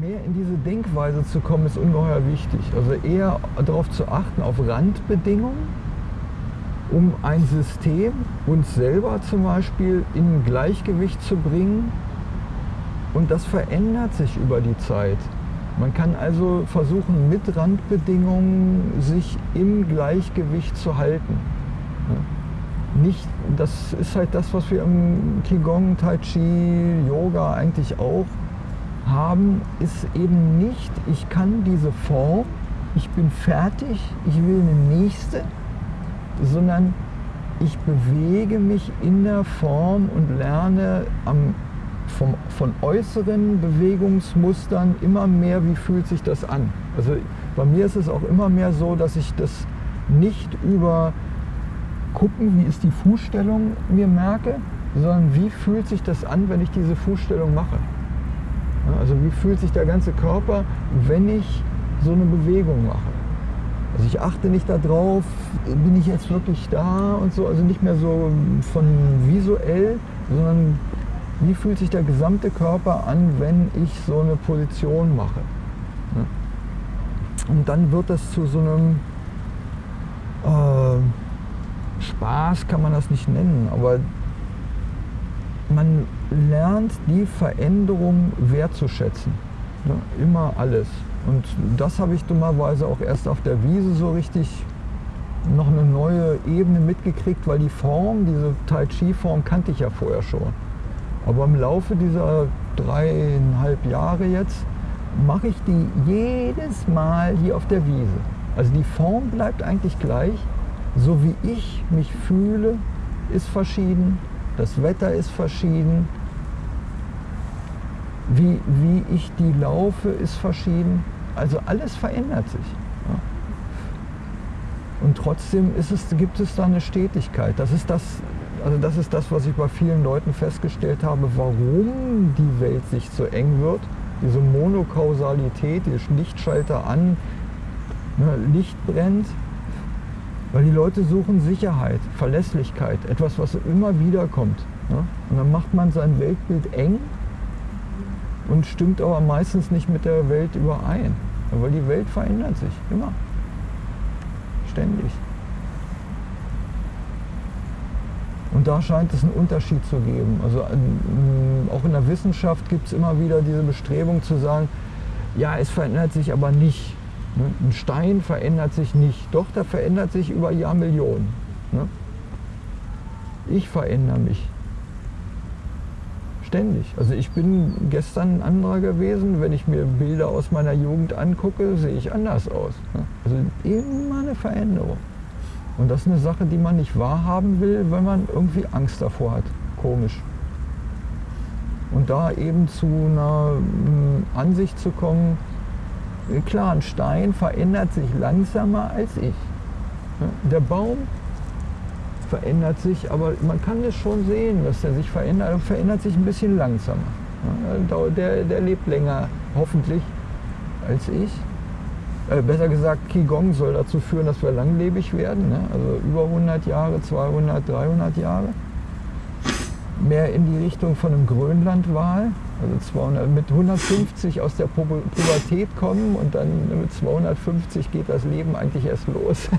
mehr in diese Denkweise zu kommen, ist ungeheuer wichtig. Also eher darauf zu achten, auf Randbedingungen, um ein System, uns selber zum Beispiel, in Gleichgewicht zu bringen. Und das verändert sich über die Zeit. Man kann also versuchen, mit Randbedingungen sich im Gleichgewicht zu halten. Nicht, das ist halt das, was wir im Qigong, Tai Chi, Yoga eigentlich auch haben, ist eben nicht, ich kann diese Form, ich bin fertig, ich will eine nächste, sondern ich bewege mich in der Form und lerne am, vom, von äußeren Bewegungsmustern immer mehr, wie fühlt sich das an. Also bei mir ist es auch immer mehr so, dass ich das nicht über gucken, wie ist die Fußstellung mir merke, sondern wie fühlt sich das an, wenn ich diese Fußstellung mache. Also wie fühlt sich der ganze Körper, wenn ich so eine Bewegung mache. Also ich achte nicht darauf, bin ich jetzt wirklich da und so, also nicht mehr so von visuell, sondern wie fühlt sich der gesamte Körper an, wenn ich so eine Position mache. Und dann wird das zu so einem äh, Spaß, kann man das nicht nennen, aber man lernt die Veränderung wertzuschätzen. Ne? Immer alles. Und das habe ich dummerweise auch erst auf der Wiese so richtig noch eine neue Ebene mitgekriegt, weil die Form, diese Tai Chi-Form kannte ich ja vorher schon. Aber im Laufe dieser dreieinhalb Jahre jetzt mache ich die jedes Mal hier auf der Wiese. Also die Form bleibt eigentlich gleich. So wie ich mich fühle, ist verschieden. Das Wetter ist verschieden. Wie, wie ich die laufe, ist verschieden. Also alles verändert sich. Und trotzdem es, gibt es da eine Stetigkeit. Das ist das, also das ist das, was ich bei vielen Leuten festgestellt habe, warum die Welt sich so eng wird. Diese Monokausalität, die Lichtschalter an, ne, Licht brennt, weil die Leute suchen Sicherheit, Verlässlichkeit, etwas, was immer wieder kommt. Ne? Und dann macht man sein Weltbild eng und stimmt aber meistens nicht mit der Welt überein. Weil die Welt verändert sich, immer. Ständig. Und da scheint es einen Unterschied zu geben. Also ähm, auch in der Wissenschaft gibt es immer wieder diese Bestrebung zu sagen, ja, es verändert sich aber nicht. Ein Stein verändert sich nicht. Doch, der verändert sich über Jahrmillionen. Ne? Ich verändere mich. Ständig. Also ich bin gestern ein anderer gewesen. Wenn ich mir Bilder aus meiner Jugend angucke, sehe ich anders aus. Ne? Also immer eine Veränderung. Und das ist eine Sache, die man nicht wahrhaben will, weil man irgendwie Angst davor hat. Komisch. Und da eben zu einer hm, Ansicht zu kommen, klar, ein Stein verändert sich langsamer als ich. Der Baum verändert sich, aber man kann es schon sehen, dass er sich verändert, er verändert sich ein bisschen langsamer. Der, der lebt länger, hoffentlich, als ich. Äh, besser gesagt, Qigong soll dazu führen, dass wir langlebig werden, ne? also über 100 Jahre, 200, 300 Jahre. Mehr in die Richtung von einem Grönlandwal, also 200, mit 150 aus der Pubertät kommen und dann mit 250 geht das Leben eigentlich erst los.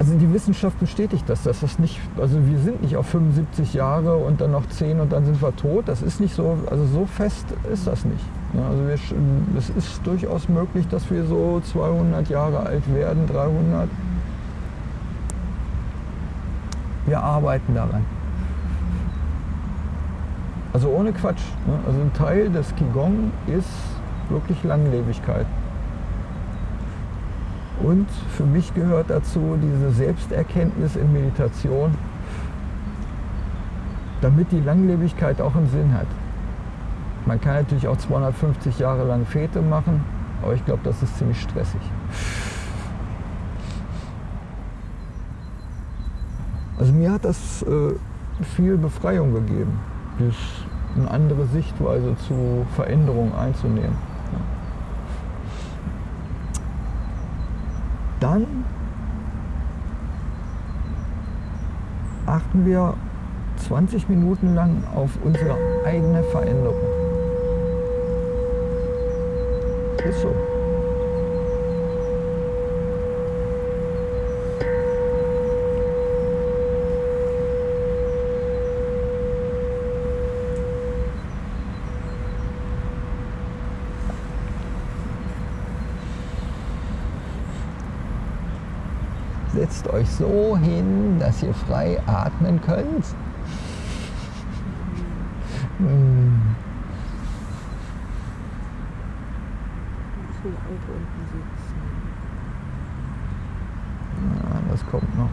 Also die Wissenschaft bestätigt das, dass das nicht, also wir sind nicht auf 75 Jahre und dann noch 10 und dann sind wir tot. Das ist nicht so, also so fest ist das nicht. Also wir, es ist durchaus möglich, dass wir so 200 Jahre alt werden, 300. Wir arbeiten daran. Also ohne Quatsch. Also ein Teil des Qigong ist wirklich Langlebigkeit. Und für mich gehört dazu diese Selbsterkenntnis in Meditation, damit die Langlebigkeit auch einen Sinn hat. Man kann natürlich auch 250 Jahre lang Fete machen, aber ich glaube, das ist ziemlich stressig. Also mir hat das äh, viel Befreiung gegeben, eine andere Sichtweise zu Veränderungen einzunehmen. dann achten wir 20 Minuten lang auf unsere eigene Veränderung. Ist so. Setzt euch so hin, dass ihr frei atmen könnt. Hm. Ja, das kommt noch.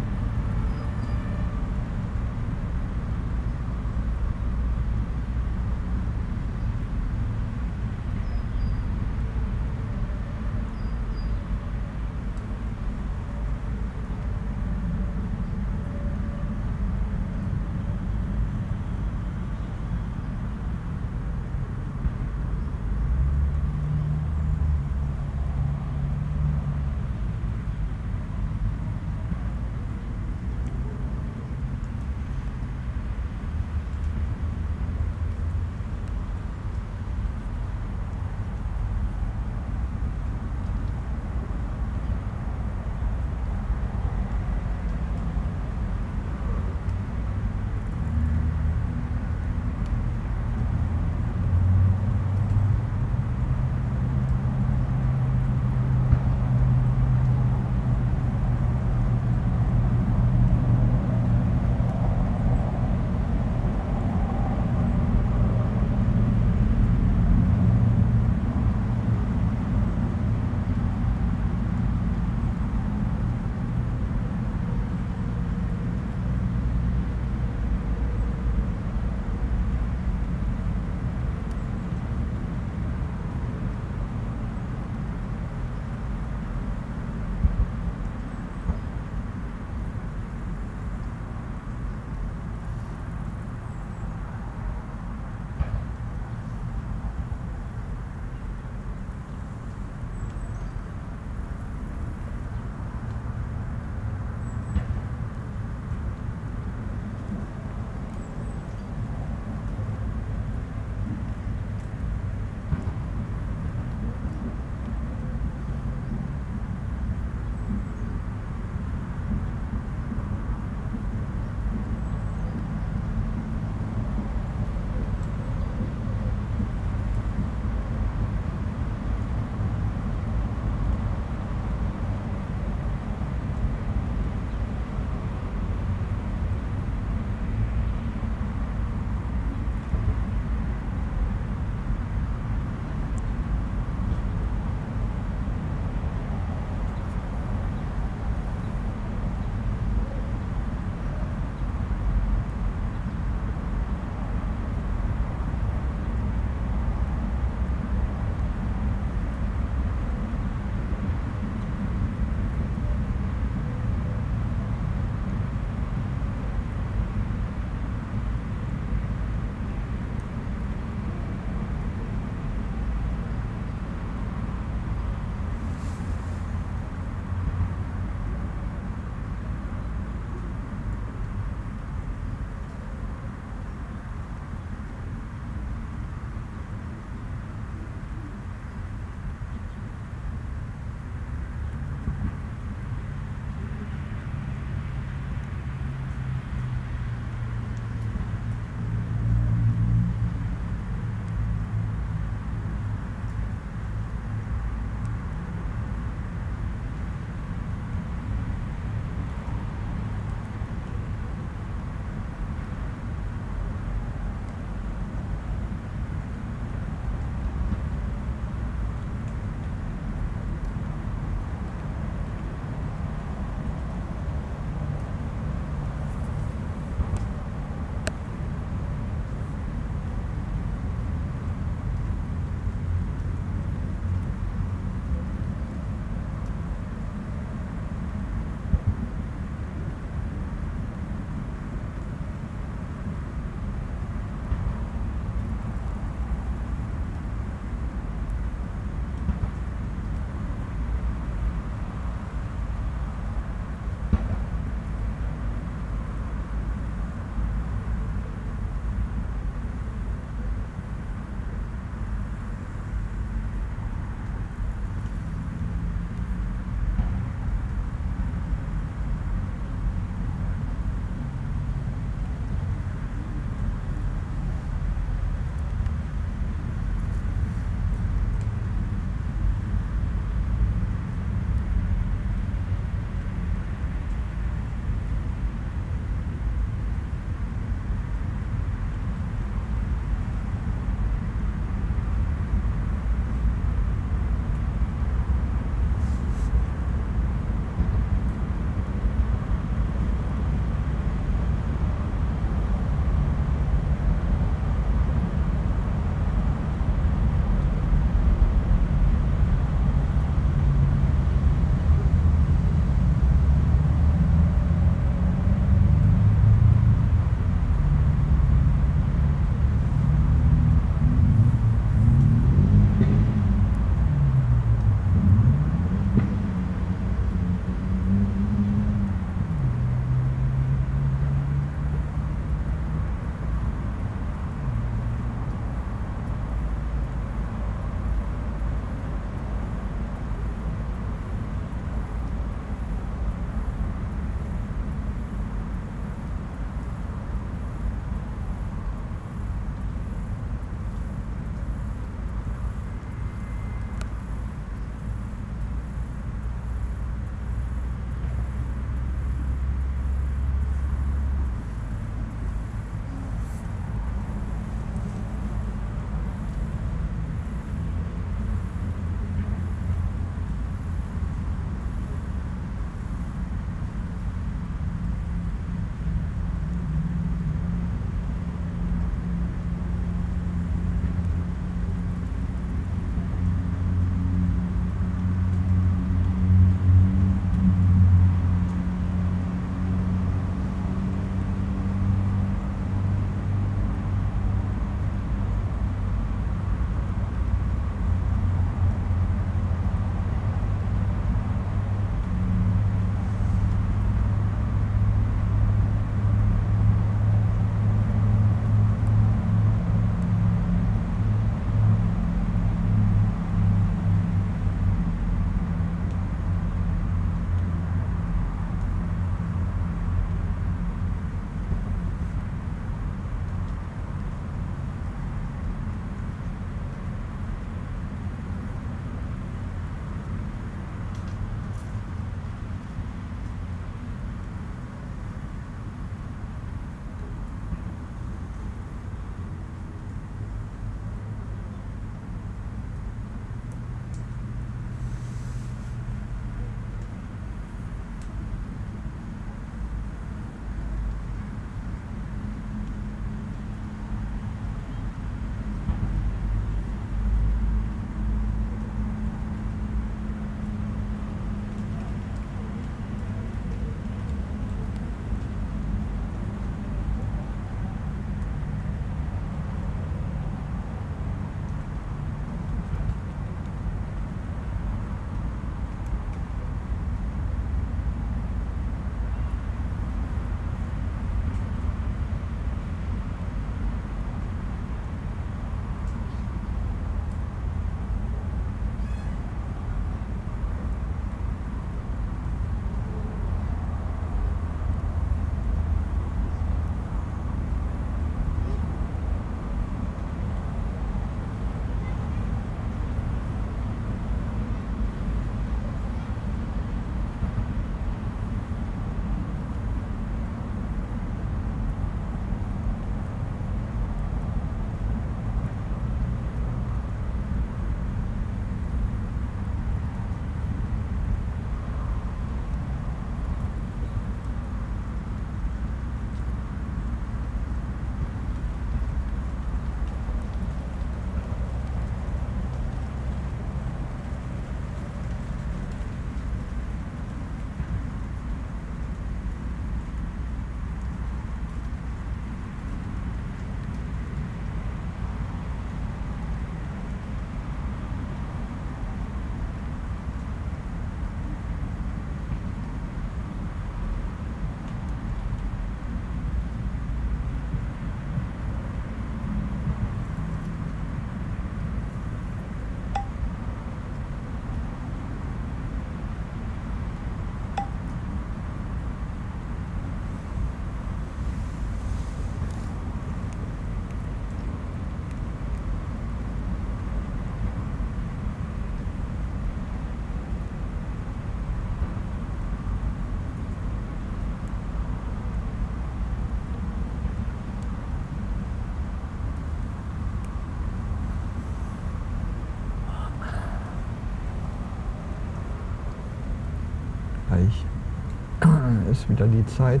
Ist wieder die Zeit,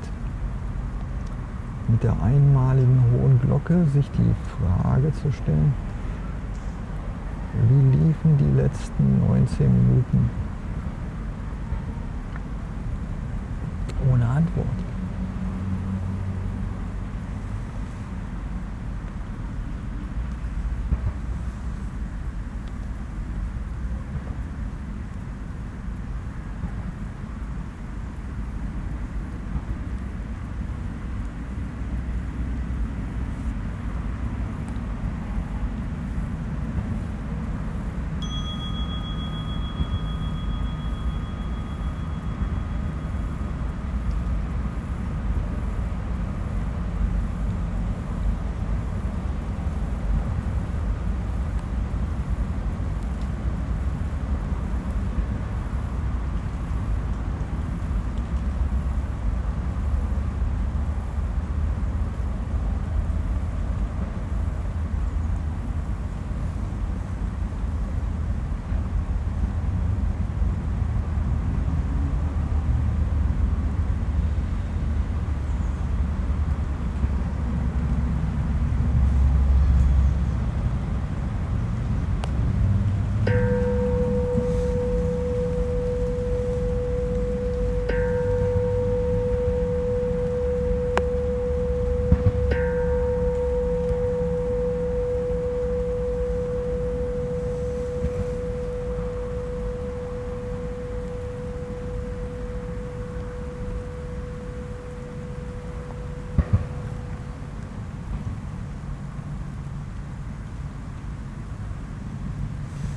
mit der einmaligen hohen Glocke sich die Frage zu stellen, wie liefen die letzten 19 Minuten ohne Antwort?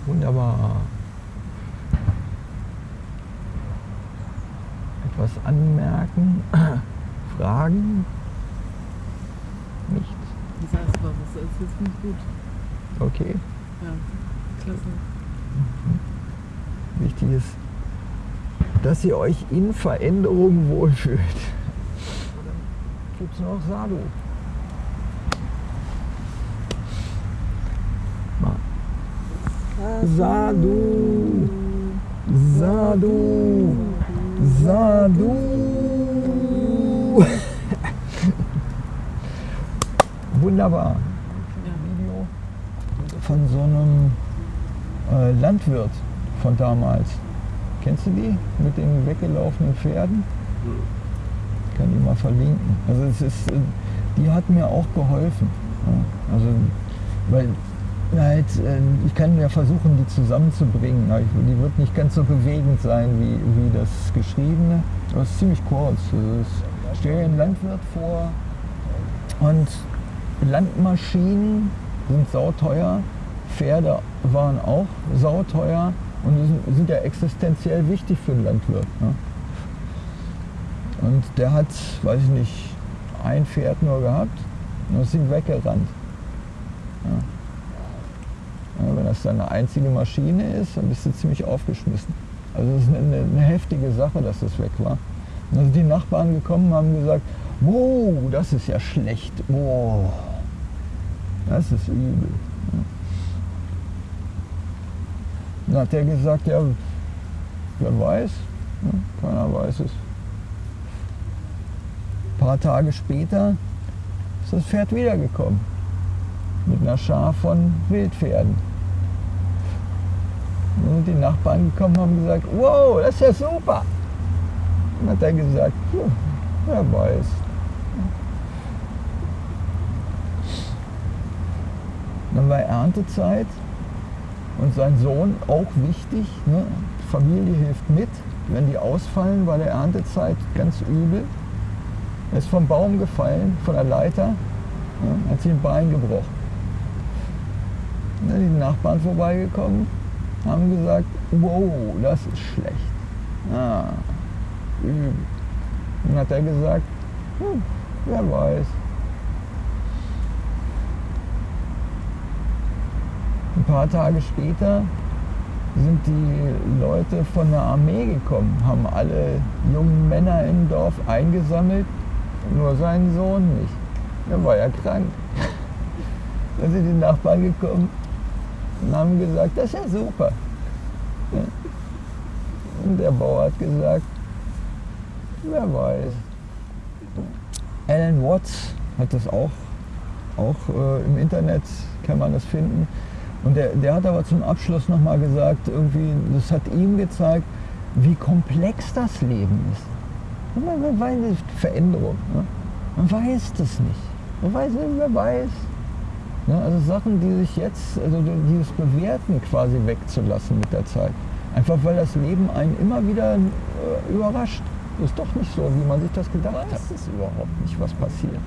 Wunderbar. Etwas anmerken, fragen? Nichts. Es mal, was ist jetzt nicht gut. Okay. Ja, klasse. Wichtig ist, dass ihr euch in Veränderung wohlfühlt. Gibt es noch Sadu? Mal. Sadu, Sadu, Sadu. Wunderbar. Video von so einem äh, Landwirt von damals. Kennst du die mit den weggelaufenen Pferden? Ich kann die mal verlinken. Also es ist, äh, die hat mir auch geholfen. Also weil halt, ich kann ja versuchen, die zusammenzubringen. ich- Die wird nicht ganz so bewegend sein wie, wie das geschriebene. Es ist ziemlich kurz. Also es stell dir einen Landwirt vor und Landmaschinen sind sauteuer, Pferde waren auch sauteuer und sind, sind ja existenziell wichtig für den Landwirt. Ne? Und der hat, weiß ich nicht, ein Pferd nur gehabt und ist ihm weggerannt. Ja. Das deine einzige Maschine ist, dann bist du ziemlich aufgeschmissen. Also es ist eine, eine heftige Sache, dass das weg war. Und dann sind die Nachbarn gekommen haben gesagt, wow, das ist ja schlecht. Wow, das ist übel. Dann hat der gesagt, ja, wer weiß, ja, keiner weiß es. Ein paar Tage später ist das Pferd wiedergekommen. Mit einer Schar von Wildpferden. Sind die Nachbarn gekommen und haben gesagt, wow, das ist ja super. Dann hat er gesagt, wer weiß. Dann war Erntezeit und sein Sohn auch wichtig. Ne? Die Familie hilft mit. Wenn die ausfallen, war der Erntezeit ganz übel. Er ist vom Baum gefallen, von der Leiter, ja, hat sich ein Bein gebrochen. Dann sind die Nachbarn vorbeigekommen, haben gesagt, wow, das ist schlecht. Ah, übel. Dann hat er gesagt, hm, wer weiß. Ein paar Tage später sind die Leute von der Armee gekommen, haben alle jungen Männer im Dorf eingesammelt, nur seinen Sohn nicht. Der war ja krank. Dann sind die Nachbarn gekommen und haben gesagt, das ist ja super. Und der Bauer hat gesagt, Wer weiß. Alan Watts hat das auch, auch äh, im Internet, kann man das finden. Und der, der hat aber zum Abschluss nochmal gesagt, irgendwie, das hat ihm gezeigt, wie komplex das Leben ist. Man, man weiß Veränderung. Ne? Man weiß das nicht. Man weiß wer weiß. Ne? Also Sachen, die sich jetzt, also dieses Bewerten quasi wegzulassen mit der Zeit. Einfach weil das Leben einen immer wieder äh, überrascht. Ist doch nicht so, wie man sich das gedacht hat. Das ist überhaupt nicht, was passiert.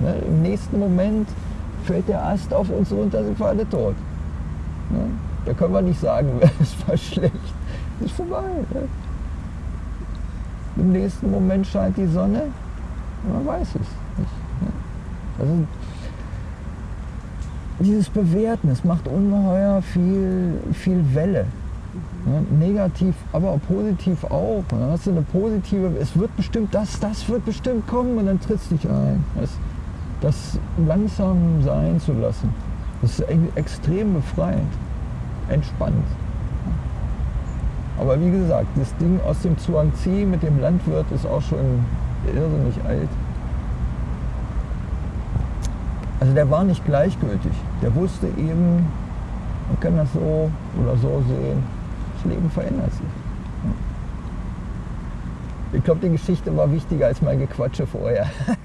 Ne? Im nächsten Moment fällt der Ast auf uns runter, sind wir alle tot. Ne? Da können wir nicht sagen, es war schlecht. Ist vorbei. Ne? Im nächsten Moment scheint die Sonne, man weiß es nicht. Ne? Also dieses Bewerten, es macht ungeheuer viel, viel Welle. Ne? Negativ, aber auch positiv auch. Und dann hast du eine positive, es wird bestimmt das, das wird bestimmt kommen und dann trittst du dich ein. Das, das langsam sein zu lassen, das ist extrem befreiend, entspannt. Aber wie gesagt, das Ding aus dem Zhuangzi mit dem Landwirt ist auch schon irrsinnig alt. Also der war nicht gleichgültig. Der wusste eben, man kann das so oder so sehen. Das Leben verändert sich. Ich glaube, die Geschichte war wichtiger als mein Gequatsche vorher.